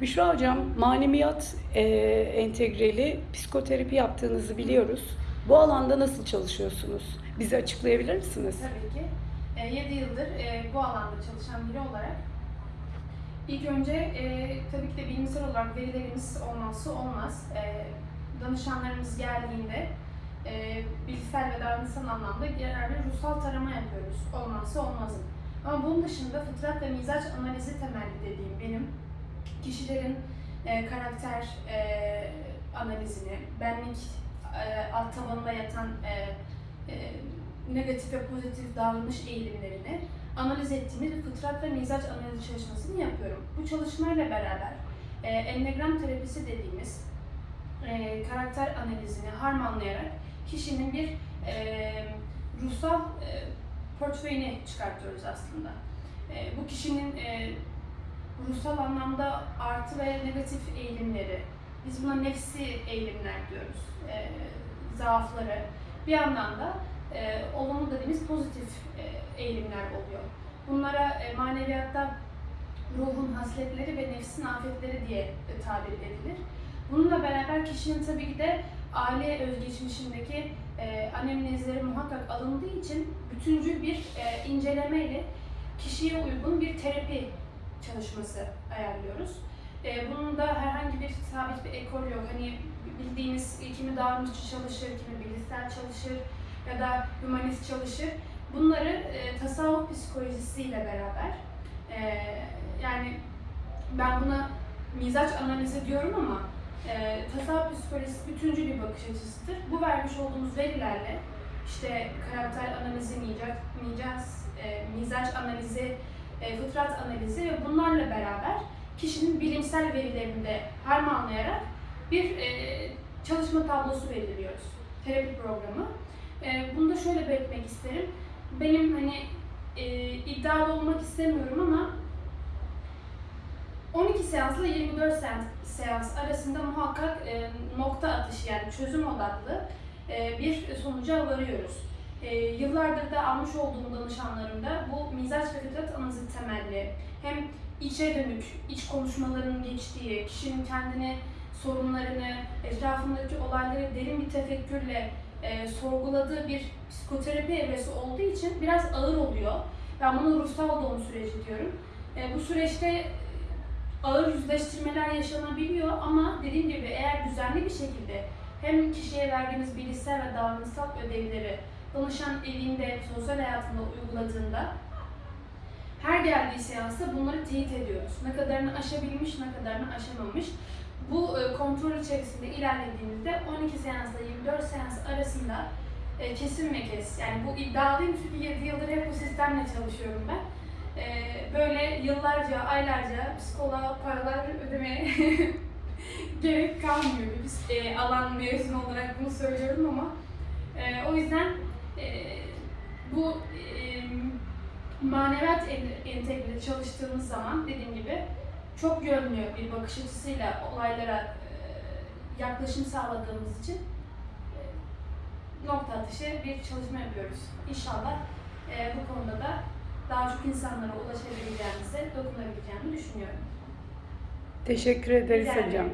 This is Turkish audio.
Büşra Hocam, maneviyat e, entegreli psikoterapi yaptığınızı biliyoruz. Bu alanda nasıl çalışıyorsunuz? Bize açıklayabilir misiniz? Tabii ki. 7 yıldır e, bu alanda çalışan biri olarak ilk önce e, tabii ki de bilimsel olarak verilerimiz olmazsa olmaz. E, danışanlarımız geldiğinde e, bilişsel ve davranışsal anlamda genelde ruhsal tarama yapıyoruz. Olmazsa olmazım. Ama bunun dışında fıtrat ve mizaç analizi temelli dediğim benim kişilerin e, karakter e, analizini, benlik e, alt tabanında yatan e, e, negatif ve pozitif davranış eğilimlerini analiz ettiğimiz fıtrat ve mizaç analizi çalışmasını yapıyorum. Bu çalışmayla beraber e, enneagram terapisi dediğimiz e, karakter analizini harmanlayarak kişinin bir e, ruhsal e, portföyünü çıkartıyoruz aslında. E, bu kişinin e, ruhsal anlamda artı ve negatif eğilimleri, biz buna nefsi eğilimler diyoruz, e, zaafları. Bir yandan da e, olumlu dediğimiz pozitif e, eğilimler oluyor. Bunlara e, maneviyatta ruhun hasletleri ve nefsin afetleri diye e, tabir edilir. Bununla beraber kişinin tabii ki de aile özgeçmişindeki e, anemnezleri muhakkak alındığı için bütüncül bir e, incelemeyle kişiye uygun bir terapi çalışması ayarlıyoruz. E, bunun da herhangi bir sabit bir ekol yok. Hani bildiğimiz kimi davranışçı çalışır, kimi bilişsel çalışır ya da humanist çalışır. Bunları e, tasavvuf psikolojisiyle beraber e, yani ben buna mizaç analizi diyorum ama e, tasavvuf psikolojisi bütüncül bir bakış açısıdır. Bu vermiş olduğumuz verilerle işte karakter analizi, mizaç, mizaç, e, mizaç analizi, e, fıtrat analizi ve bunlarla beraber kişinin bilimsel verilerini de harmanlayarak bir e, çalışma tablosu belirliyoruz. Terapi programı. E, bunu da şöyle belirtmek isterim. Benim hani e, iddialı olmak istemiyorum ama 12 seansla 24 seans, seans arasında muhakkak e, nokta atışı yani çözüm odaklı e, bir sonuca varıyoruz. E, yıllardır da almış olduğum danışanlarımda bu mizaç ve fıtrat analizi temelli hem içe dönük, iç konuşmaların geçtiği, kişinin kendini, sorunlarını, etrafındaki olayları derin bir tefekkürle e, sorguladığı bir psikoterapi evresi olduğu için biraz ağır oluyor. Ben bunu ruhsal doğum süreci diyorum. E, bu süreçte ağır yüzleştirmeler yaşanabiliyor ama dediğim gibi eğer düzenli bir şekilde hem kişiye verdiğimiz bilişsel ve davranışsal ödevleri danışan evinde, sosyal hayatında uyguladığında her geldiği seansta bunları teyit ediyoruz. Ne kadarını aşabilmiş, ne kadarını aşamamış. Bu e, kontrol içerisinde ilerlediğimizde 12 seansla 24 seans arasında kesin ve kes. Yani bu iddialıyım çünkü 7 yıldır hep bu sistemle çalışıyorum ben. E, böyle yıllarca, aylarca psikoloğa paralar ödemeye gerek kalmıyor. Biz e, alan mezun olarak bunu söylüyorum ama o yüzden e, bu e, maneviyat en- entegreli çalıştığımız zaman dediğim gibi çok yönlü bir bakış açısıyla olaylara e, yaklaşım sağladığımız için e, nokta atışı bir çalışma yapıyoruz. İnşallah e, bu konuda da daha çok insanlara ulaşabileceğimize, dokunabileceğimi düşünüyorum. Teşekkür ederiz ederim. hocam.